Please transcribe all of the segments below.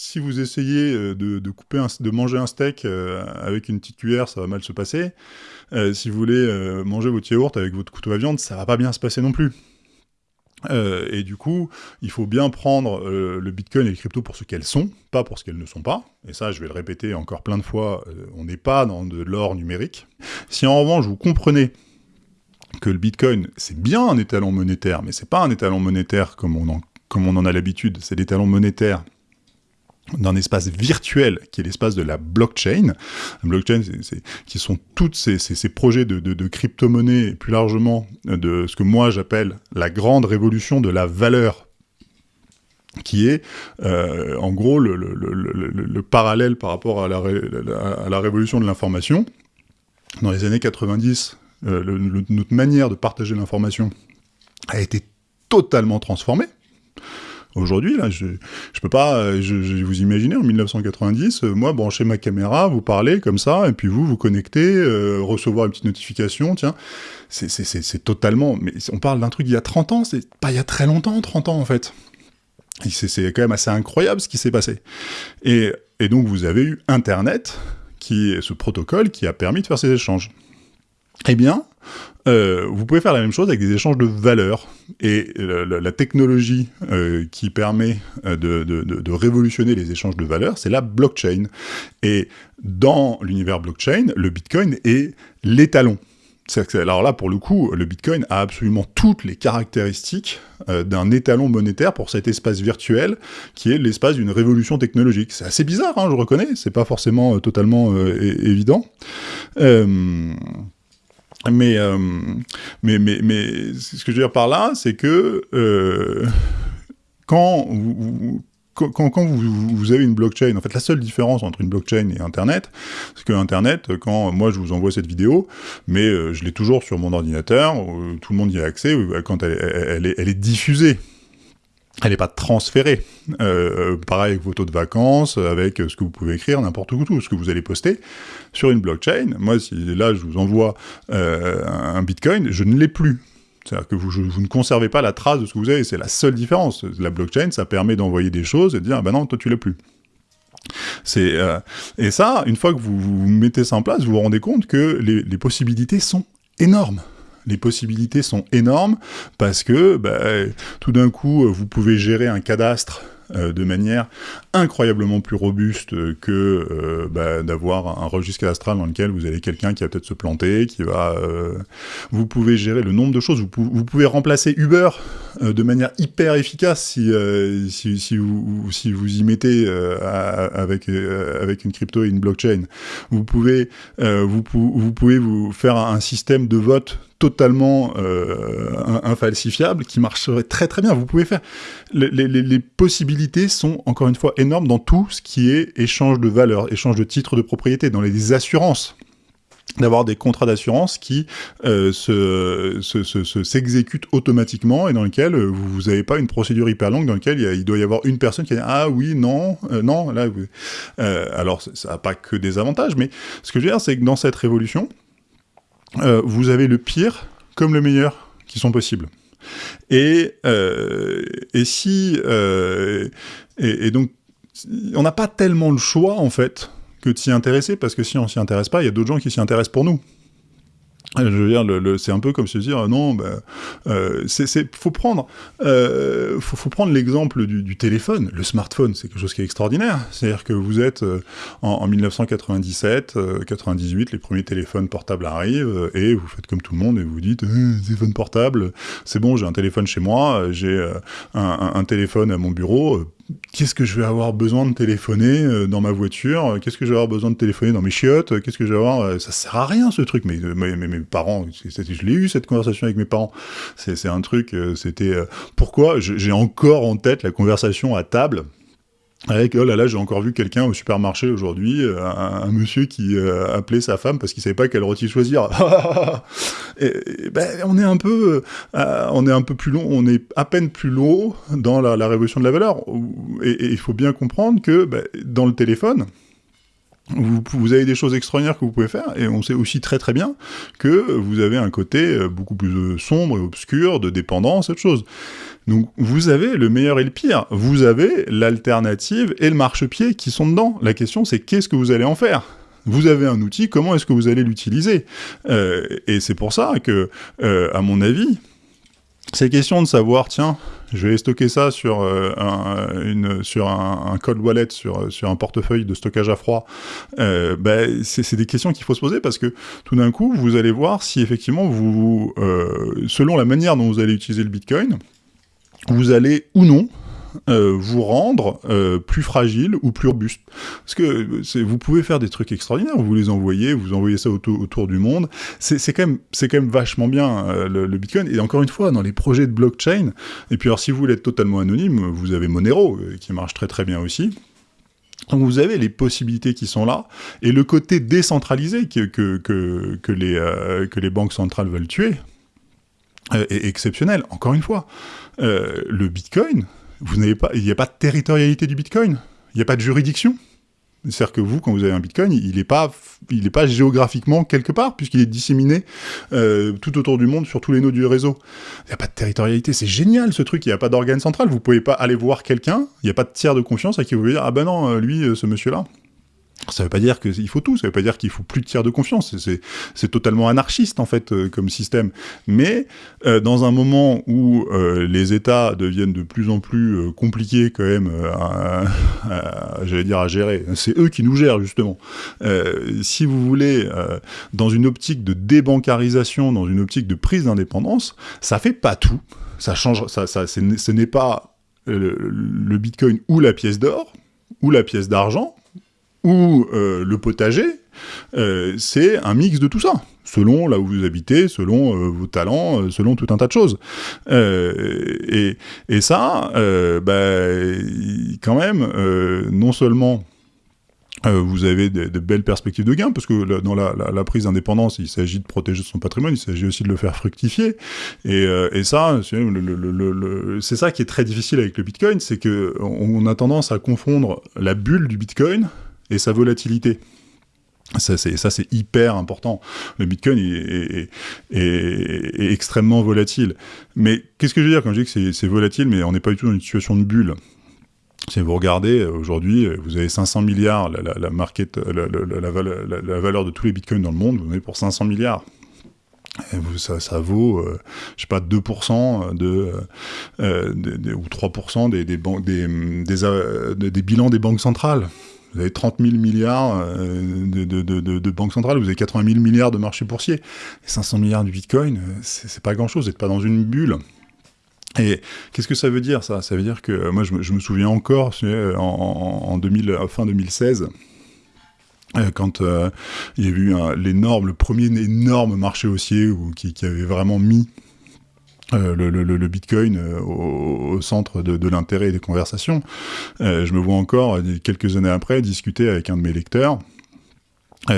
si vous essayez de, couper de manger un steak avec une petite cuillère, ça va mal se passer. si vous voulez manger votre yaourt avec votre couteau à viande, ça va pas bien se passer non plus. Euh, et du coup, il faut bien prendre euh, le Bitcoin et les cryptos pour ce qu'elles sont, pas pour ce qu'elles ne sont pas. Et ça, je vais le répéter encore plein de fois, euh, on n'est pas dans de l'or numérique. Si en revanche, vous comprenez que le Bitcoin, c'est bien un étalon monétaire, mais c'est pas un étalon monétaire comme on en, comme on en a l'habitude, c'est l'étalon monétaire d'un espace virtuel qui est l'espace de la blockchain. La blockchain, qui sont tous ces, ces, projets de, crypto-monnaie et plus largement de ce que moi j'appelle la grande révolution de la valeur qui est euh, en gros le, le, le, le, parallèle par rapport à la, à la révolution de l'information. Dans les années 90, euh, notre manière de partager l'information a été totalement transformée. Aujourd'hui, là, je, je peux pas, euh, je, vous imaginez, en 1990, euh, moi, brancher ma caméra, vous parler comme ça, et puis vous, vous connectez, euh, recevoir une petite notification, tiens, c'est totalement, mais on parle d'un truc il y a 30 ans, c'est pas il y a très longtemps, 30 ans, en fait. C'est quand même assez incroyable ce qui s'est passé. Et, et donc, vous avez eu Internet, qui ce protocole qui a permis de faire ces échanges. Eh bien, euh, vous pouvez faire la même chose avec des échanges de valeurs. Et la, technologie euh, qui permet euh, de, révolutionner les échanges de valeurs, c'est la blockchain. Et dans l'univers blockchain, le Bitcoin est l'étalon. Alors là, pour le coup, le Bitcoin a absolument toutes les caractéristiques d'un étalon monétaire pour cet espace virtuel qui est l'espace d'une révolution technologique. C'est assez bizarre, hein, je reconnais, c'est pas forcément totalement évident. Euh, mais, mais, mais, ce que je veux dire par là, c'est que euh, quand vous, quand, quand vous, avez une blockchain, en fait, la seule différence entre une blockchain et Internet, c'est que Internet, quand moi je vous envoie cette vidéo, mais euh, je l'ai toujours sur mon ordinateur, tout le monde y a accès, quand elle est diffusée elle n'est pas transférée. Euh, pareil avec vos taux de vacances, avec ce que vous pouvez écrire, n'importe où, tout ce que vous allez poster sur une blockchain. Moi, si là, je vous envoie euh, un bitcoin, je ne l'ai plus. C'est-à-dire que vous, ne conservez pas la trace de ce que vous avez, c'est la seule différence. La blockchain, ça permet d'envoyer des choses et de dire, ah ben non, toi tu l'as plus. Euh, et ça, une fois que vous, vous, mettez ça en place, vous vous rendez compte que les possibilités sont énormes les possibilités sont énormes parce que bah, tout d'un coup, vous pouvez gérer un cadastre euh, de manière incroyablement plus robuste que euh, bah, d'avoir un registre cadastral dans lequel vous avez quelqu'un qui va peut-être se planter, qui va... Euh, vous pouvez gérer le nombre de choses, vous, pouvez remplacer Uber de manière hyper efficace si, si, vous, si vous y mettez avec, avec une crypto et une blockchain. Vous pouvez, vous pouvez vous faire un système de vote totalement euh, infalsifiable qui marcherait très très bien. Vous pouvez faire... Les, possibilités sont, encore une fois, énormes dans tout ce qui est échange de valeurs, échange de titres de propriété, dans les assurances d'avoir des contrats d'assurance qui euh, s'exécutent automatiquement et dans lesquels euh, vous n'avez pas une procédure hyper longue dans laquelle il, doit y avoir une personne qui dit « Ah oui, non, non, là... Euh, alors, ça n'a pas que des avantages, mais ce que je veux dire, c'est que dans cette révolution, euh, vous avez le pire comme le meilleur qui sont possibles. Et, euh, et si... Euh, et, donc, on n'a pas tellement le choix, en fait, que de s'y intéresser, parce que si on s'y intéresse pas, il y a d'autres gens qui s'y intéressent pour nous. Je veux dire, le, c'est un peu comme se dire, non, ben, euh, c'est, faut prendre, euh, faut, faut, prendre l'exemple du, du, téléphone. Le smartphone, c'est quelque chose qui est extraordinaire. C'est-à-dire que vous êtes euh, en, en, 1997, 98, les premiers téléphones portables arrivent, et vous faites comme tout le monde, et vous dites, téléphone portable, c'est bon, j'ai un téléphone chez moi, j'ai un, un, un, téléphone à mon bureau, qu'est-ce que je vais avoir besoin de téléphoner euh, dans ma voiture? Qu'est-ce que je vais avoir besoin de téléphoner dans mes chiottes? Qu'est-ce que je vais avoir euh, Ça sert à rien ce truc. Mais, mais, mes parents, je l'ai eu cette conversation avec mes parents. C'est un truc. Euh, c'était pourquoi? J'ai encore en tête la conversation à table avec, oh là là, j'ai encore vu quelqu'un au supermarché aujourd'hui, euh, un, monsieur qui euh, appelait sa femme parce qu'il savait pas quel rôti choisir. et, ben, on est un peu, euh, on est un peu plus long, on est à peine plus long dans la, révolution de la valeur. Et il faut bien comprendre que ben, dans le téléphone, vous, avez des choses extraordinaires que vous pouvez faire, et on sait aussi très très bien que vous avez un côté euh, beaucoup plus euh, sombre et obscur, de dépendance, cette chose. Donc vous avez le meilleur et le pire. Vous avez l'alternative et le marchepied qui sont dedans. La question c'est qu'est-ce que vous allez en faire? Vous avez un outil, comment est-ce que vous allez l'utiliser? Euh, Et c'est pour ça que, à mon avis, c'est question de savoir, tiens, je vais stocker ça sur, euh, un, une, sur un, cold wallet, sur, sur un portefeuille de stockage à froid. Euh, ben, c'est des questions qu'il faut se poser parce que tout d'un coup, vous allez voir si effectivement, vous, euh, selon la manière dont vous allez utiliser le Bitcoin, vous allez ou non euh, vous rendre euh, plus fragile ou plus robuste. Parce que vous pouvez faire des trucs extraordinaires, vous les envoyez, vous envoyez ça autour, du monde. C'est quand, même, quand même vachement bien euh, le, Bitcoin. Et encore une fois, dans les projets de blockchain, et puis alors si vous voulez être totalement anonyme, vous avez Monero, qui marche très très bien aussi. Donc vous avez les possibilités qui sont là, et le côté décentralisé que, que, que, les, que les banques centrales veulent tuer est exceptionnel. Encore une fois, le Bitcoin, vous n'avez pas, il n'y a pas de territorialité du Bitcoin, il n'y a pas de juridiction. C'est-à-dire que vous, quand vous avez un Bitcoin, il n'est pas, pas géographiquement quelque part, puisqu'il est disséminé euh, tout autour du monde sur tous les nœuds du réseau. Il n'y a pas de territorialité, c'est génial ce truc, il n'y a pas d'organe central, vous pouvez pas aller voir quelqu'un, il n'y a pas de tiers de confiance à qui vous pouvez dire « Ah ben non, euh, lui, euh, ce monsieur-là, ça veut pas dire qu'il faut tout, ça veut pas dire qu'il faut plus de tiers de confiance, c'est totalement anarchiste en fait euh, comme système. Mais euh, dans un moment où euh, les États deviennent de plus en plus compliqués quand même, j'allais dire à gérer, c'est eux qui nous gèrent justement. si vous voulez, dans une optique de débancarisation, dans une optique de prise d'indépendance, ça fait pas tout, ça change, ça ce n'est pas le Bitcoin ou la pièce d'or, ou la pièce d'argent, ou euh, le potager, euh, c'est un mix de tout ça, selon là où vous habitez, selon euh, vos talents, selon tout un tas de choses. Et, ça, bah, quand même, non seulement vous avez de, belles perspectives de gains, parce que dans la, prise d'indépendance, il s'agit de protéger son patrimoine, il s'agit aussi de le faire fructifier. Et, ça, c'est ça qui est très difficile avec le Bitcoin, c'est que on a tendance à confondre la bulle du Bitcoin et sa volatilité. Ça, c'est hyper important. Le Bitcoin est, extrêmement volatile. Mais qu'est-ce que je veux dire quand je dis que c'est volatile, mais on n'est pas du tout dans une situation de bulle? Si vous regardez, aujourd'hui, vous avez 500 milliards, la, valeur de tous les bitcoins dans le monde, vous en avez pour 500 milliards. ça, vaut, euh, je sais pas, 2% de, euh, ou 3% des, des, des, des, bilans des banques centrales. Vous avez 30 000 milliards euh, de, de, de, banques centrales, vous avez 80 000 milliards de marchés boursiers. Et 500 milliards du Bitcoin, euh, c'est pas grand-chose, vous n'êtes pas dans une bulle. Et qu'est-ce que ça veut dire, ça? Ça veut dire que, euh, moi, je me, souviens encore, en, en 2000, fin 2016, quand il y a eu l'énorme, le premier énorme marché haussier qui, avait vraiment mis euh, le, le, le, Bitcoin euh, au, centre de, de l'intérêt des conversations. Euh, je me vois encore, quelques années après, discuter avec un de mes lecteurs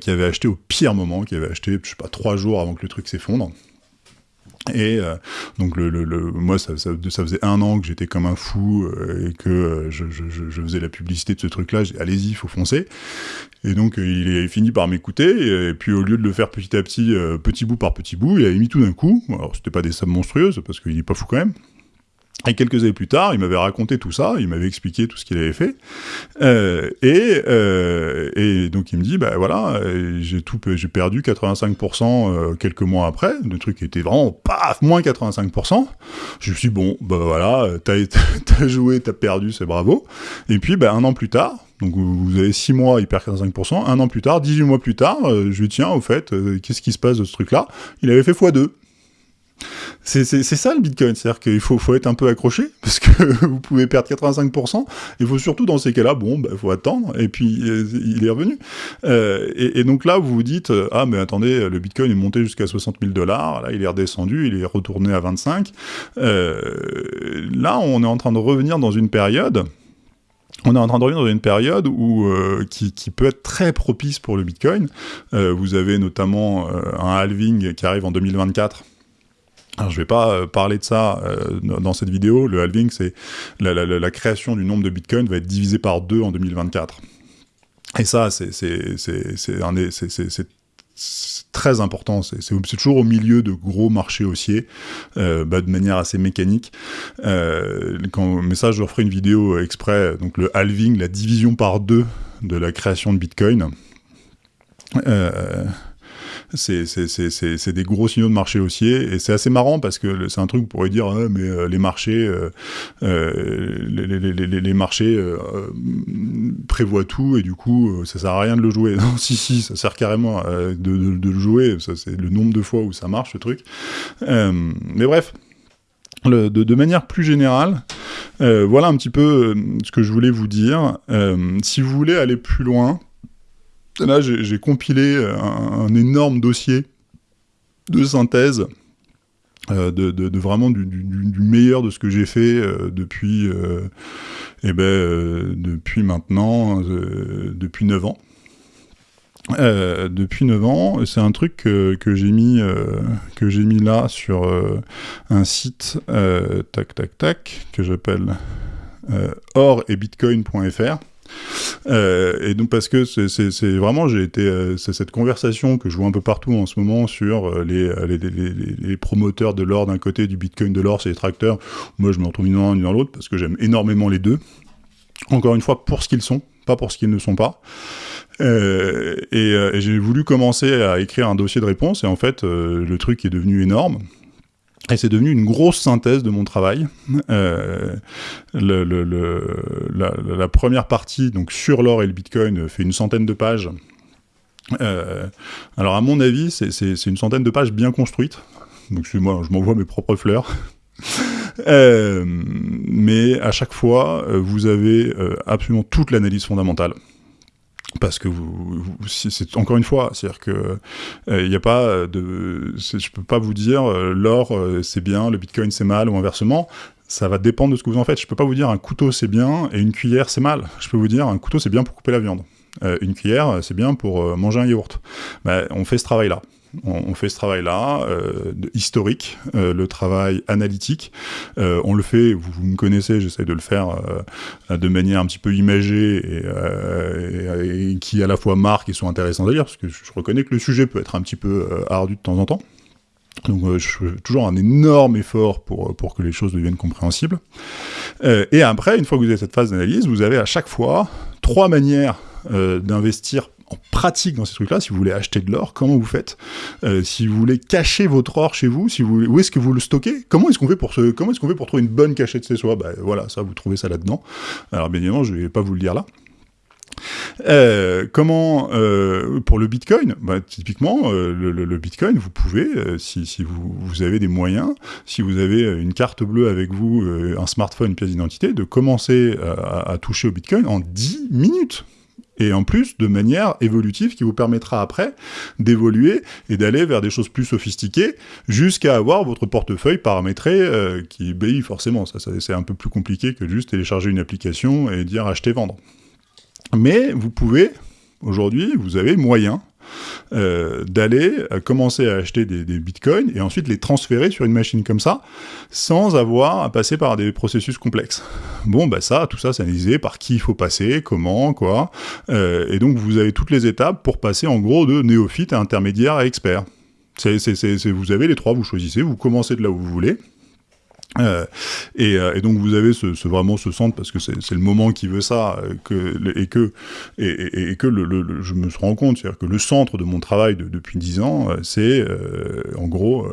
qui avait acheté au pire moment, qui avait acheté, je sais pas, trois jours avant que le truc s'effondre. Et euh, donc le, le, moi ça, faisait un an que j'étais comme un fou euh, et que euh, je, je, faisais la publicité de ce truc-là. Allez-y, faut foncer. Et donc il est fini par m'écouter. Et, puis au lieu de le faire petit à petit, petit bout par petit bout, il a mis tout d'un coup. Alors c'était pas des sommes monstrueuses parce qu'il est pas fou quand même. Et quelques années plus tard, il m'avait raconté tout ça, il m'avait expliqué tout ce qu'il avait fait, euh, et, euh, et donc il me dit, bah voilà, j'ai tout, j'ai perdu 85% euh, quelques mois après, le truc était vraiment paf, moins 85%. Je me suis dit, bon, bah voilà, t'as as joué, t'as perdu, c'est bravo. Et puis, bah, un an plus tard, donc vous avez 6 mois, il perd 85%, un an plus tard, 18 mois plus tard, je lui tiens, au fait, qu'est-ce qui se passe de ce truc-là? Il avait fait x2. C'est ça le Bitcoin, c'est-à-dire qu'il faut, faut être un peu accroché, parce que vous pouvez perdre 85%, il faut surtout dans ces cas-là, bon, il bah, faut attendre, et puis euh, il est revenu. Euh, et, donc là, vous vous dites, euh, ah mais attendez, le Bitcoin est monté jusqu'à 60 000 dollars, là il est redescendu, il est retourné à 25. là, on est en train de revenir dans une période on est en train de revenir dans une période où, qui, qui, peut être très propice pour le Bitcoin. vous avez notamment un halving qui arrive en 2024 alors je vais pas euh, parler de ça euh, dans cette vidéo, le halving c'est la, création du nombre de bitcoins va être divisé par deux en 2024. Et ça, c'est très important. C'est toujours au milieu de gros marchés haussiers, euh, bah, de manière assez mécanique. Mais ça, je referai une vidéo exprès. Donc le halving, la division par deux de la création de Bitcoin. C'est des gros signaux de marché haussier et c'est assez marrant parce que c'est un truc vous pourrait dire ah, mais euh, les marchés euh, euh, les, marchés prévoient tout et du coup ça sert à rien de le jouer. Non si si ça sert carrément de, le jouer. C'est le nombre de fois où ça marche ce truc. Mais bref de, manière plus générale, voilà un petit peu ce que je voulais vous dire. si vous voulez aller plus loin, Là, j'ai compilé un, énorme dossier de synthèse euh, de, vraiment du, meilleur de ce que j'ai fait euh, depuis, euh, eh ben, depuis maintenant, depuis 9 ans. depuis 9 ans, c'est un truc que, j'ai mis, que j'ai mis là sur un site, tac tac tac, que j'appelle or et bitcoin.fr. Euh, et donc parce que c'est vraiment, j'ai été, euh, c'est cette conversation que je vois un peu partout en ce moment sur euh, les, les, promoteurs de l'or d'un côté, du Bitcoin de l'or, c'est les tracteurs. Moi, je me retrouve ni dans l'un ni dans l'autre parce que j'aime énormément les deux. Encore une fois, pour ce qu'ils sont, pas pour ce qu'ils ne sont pas. et, j'ai voulu commencer à écrire un dossier de réponse et en fait, le truc est devenu énorme. Et c'est devenu une grosse synthèse de mon travail. Euh, la, première partie, donc sur l'or et le bitcoin, fait une centaine de pages. Euh, alors à mon avis, c'est une centaine de pages bien construites. Donc moi, je m'envoie mes propres fleurs. Euh, mais à chaque fois, vous avez absolument toute l'analyse fondamentale parce que c'est encore une fois, c'est-à-dire que il euh, a pas de, je peux pas vous dire euh, l'or euh, c'est bien, le bitcoin c'est mal ou inversement. Ça va dépendre de ce que vous en faites. Je peux pas vous dire un couteau c'est bien et une cuillère c'est mal. Je peux vous dire un couteau c'est bien pour couper la viande. une cuillère c'est bien pour manger un yaourt. Ben, on fait ce travail on, fait ce travail-là, euh, historique, euh, le travail analytique. Euh, on le fait, vous, me connaissez, j'essaie de le faire de manière un petit peu imagée et, qui à la fois marque et sont intéressantes à lire, parce que je, reconnais que le sujet peut être un petit peu ardu de temps en temps. Donc je fais toujours un énorme effort pour, pour que les choses deviennent compréhensibles. et après, une fois que vous avez cette phase d'analyse, vous avez à chaque fois trois manières d'investir en pratique dans ces trucs-là, si vous voulez acheter de l'or, comment vous faites euh, Si vous voulez cacher votre or chez vous, si vous où est-ce que vous le stockez Comment est-ce qu'on fait pour comment est-ce qu'on fait pour trouver une bonne cachette chez soi? Ben voilà, ça vous trouvez ça là-dedans. Alors bien évidemment, je vais pas vous le dire là. Euh, comment euh, pour le Bitcoin? Bah, Typiquement, le, Bitcoin, vous pouvez, si, vous, vous, avez des moyens, si vous avez une carte bleue avec vous, un smartphone, une pièce d'identité, de commencer à, à toucher au Bitcoin en 10 minutes et en plus de manière évolutive qui vous permettra après d'évoluer et d'aller vers des choses plus sophistiquées jusqu'à avoir votre portefeuille paramétré euh, qui obéit forcément. Ça, c'est un peu plus compliqué que juste télécharger une application et dire acheter, vendre. Mais vous pouvez, aujourd'hui, vous avez moyen euh, d'aller euh, commencer à acheter des, bitcoins et ensuite les transférer sur une machine comme ça, sans avoir à passer par des processus complexes. Bon, bah ça, tout ça, c'est analysé par qui il faut passer, comment, quoi. Euh, et donc, vous avez toutes les étapes pour passer en gros de néophyte à intermédiaire à expert. vous avez les trois, vous choisissez, vous commencez de là où vous voulez, euh, euh, et, donc vous avez ce, vraiment ce centre parce que c'est le moment qui veut ça euh, et que je me rends compte c'est-à-dire que le centre de mon travail depuis dix ans c'est en gros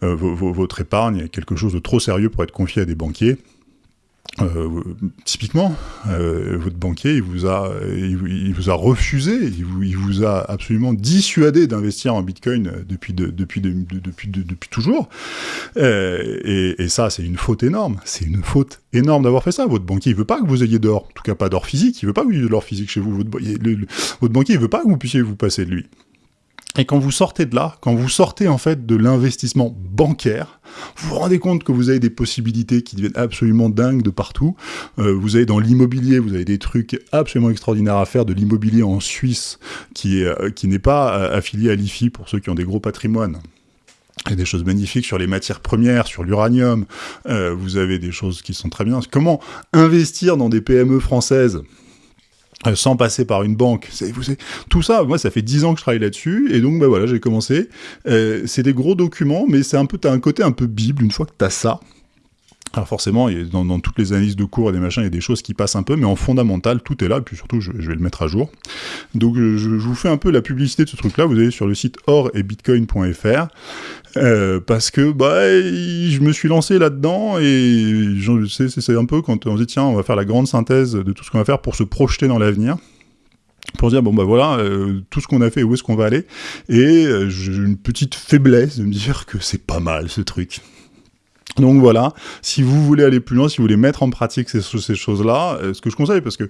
votre épargne quelque chose de trop sérieux pour être confié à des banquiers euh, typiquement, euh, votre banquier, il vous a, il, vous a refusé, il vous, a absolument dissuadé d'investir en Bitcoin depuis, de, depuis, de, depuis, depuis toujours. Euh, et, ça, c'est une faute énorme. C'est une faute énorme d'avoir fait ça. Votre banquier, il veut pas que vous ayez d'or, en tout cas pas d'or physique. Il veut pas que vous ayez de l'or physique chez vous. Votre, votre banquier, il veut pas que vous puissiez vous passer de lui. Et quand vous sortez de là, quand vous sortez en fait de l'investissement bancaire, vous vous rendez compte que vous avez des possibilités qui deviennent absolument dingues de partout. Euh, vous avez dans l'immobilier, vous avez des trucs absolument extraordinaires à faire, de l'immobilier en Suisse qui euh, qui n'est pas euh, affilié à l'IFI pour ceux qui ont des gros patrimoines. Il y a des choses magnifiques sur les matières premières, sur l'uranium. vous avez des choses qui sont très bien. Comment investir dans des PME françaises? Euh, sans passer par une banque. Vous savez, tout ça, moi, ça fait dix ans que je travaille là-dessus, et donc, bah voilà, j'ai commencé. Euh, c'est des gros documents, mais c'est un peu, t'as un côté un peu bible. Une fois que t'as ça, alors forcément, dans, dans, toutes les analyses de cours et des machins, il y a des choses qui passent un peu, mais en fondamental, tout est là, et puis surtout, je, vais le mettre à jour. Donc je, je, vous fais un peu la publicité de ce truc-là, vous allez sur le site or et bitcoin.fr, euh, parce que bah, je me suis lancé là-dedans, et c'est un peu quand on se dit, tiens, on va faire la grande synthèse de tout ce qu'on va faire pour se projeter dans l'avenir pour dire bon bah voilà euh, tout ce qu'on a fait où est-ce qu'on va aller. Et euh, j'ai une petite faiblesse de me dire que c'est pas mal ce truc donc voilà, si vous voulez aller plus loin, si vous voulez mettre en pratique ces, choses-là, euh, ce que je conseille, parce que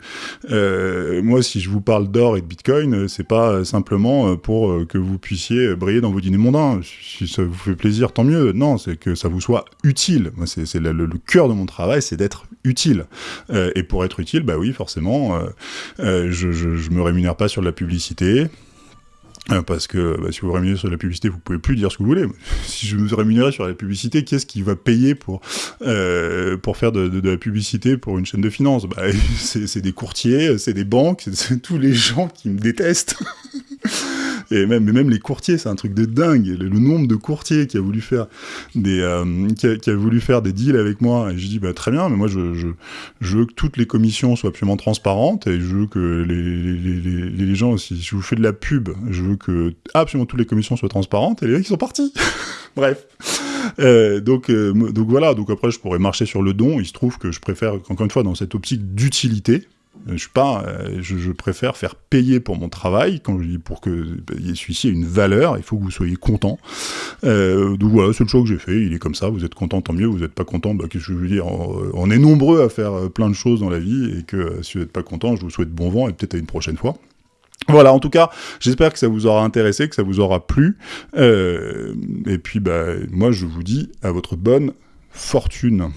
euh, moi, si je vous parle d'or et de bitcoin, euh, c'est pas simplement pour que vous puissiez briller dans vos dîners mondains. Si ça vous fait plaisir, tant mieux. Non, c'est que ça vous soit utile. Moi, c'est le, le, cœur de mon travail, c'est d'être utile. et pour être utile, bah oui, forcément, je, je, je me rémunère pas sur la publicité. Euh, parce que bah, si vous rémunérez sur la publicité, vous pouvez plus dire ce que vous voulez. Si je me rémunérais sur la publicité, qui est-ce qui va payer pour euh, pour faire de, la publicité pour une chaîne de finances? Bah, C'est des courtiers, c'est des banques, c'est tous les gens qui me détestent. Et même, même les courtiers, c'est un truc de dingue. Le, nombre de courtiers qui a voulu faire des, euh, qui, a, voulu faire des deals avec moi, et je dis bah très bien, mais moi je, je, veux que toutes les commissions soient absolument transparentes et je veux que les, les, les, les gens, si je vous fais de la pub, je veux que absolument toutes les commissions soient transparentes et les mecs ils sont partis. Bref. Euh, donc, euh, donc voilà, donc après je pourrais marcher sur le don, il se trouve que je préfère, encore une fois, dans cette optique d'utilité, pas, euh, je, je, préfère faire payer pour mon travail, quand je dis pour que bah, celui-ci ait une valeur, il faut que vous soyez content. Euh, donc voilà, c'est le choix que j'ai fait, il est comme ça, vous êtes content, tant mieux, vous n'êtes pas content, bah, qu'est-ce que je veux dire, on, est nombreux à faire euh, plein de choses dans la vie, et que si vous n'êtes pas content, je vous souhaite bon vent, et peut-être à une prochaine fois. Voilà, en tout cas, j'espère que ça vous aura intéressé, que ça vous aura plu, euh, et puis bah, moi je vous dis à votre bonne fortune.